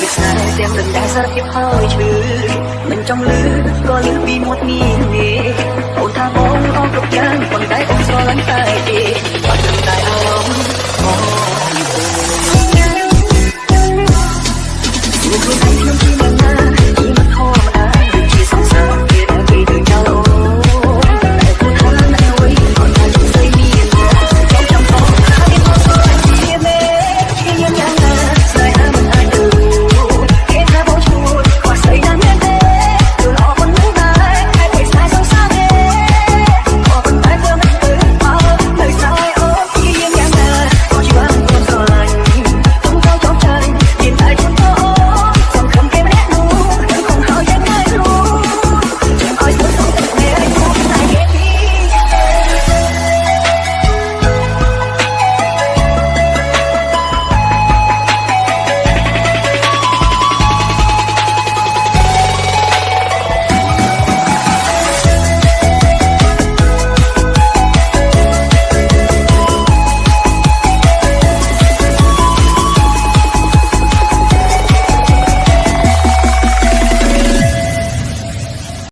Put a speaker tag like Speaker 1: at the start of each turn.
Speaker 1: ភាពស្នេហ៍ទាំងនឹងដែរសារភាពហើយឈឺមិនចង់លឺក៏លឺពីមាត់នេះនេះអូនថាបងអស់គ្រប់យ៉ាងប៉ុន្តែអូនស្រឡាញ់តែគេ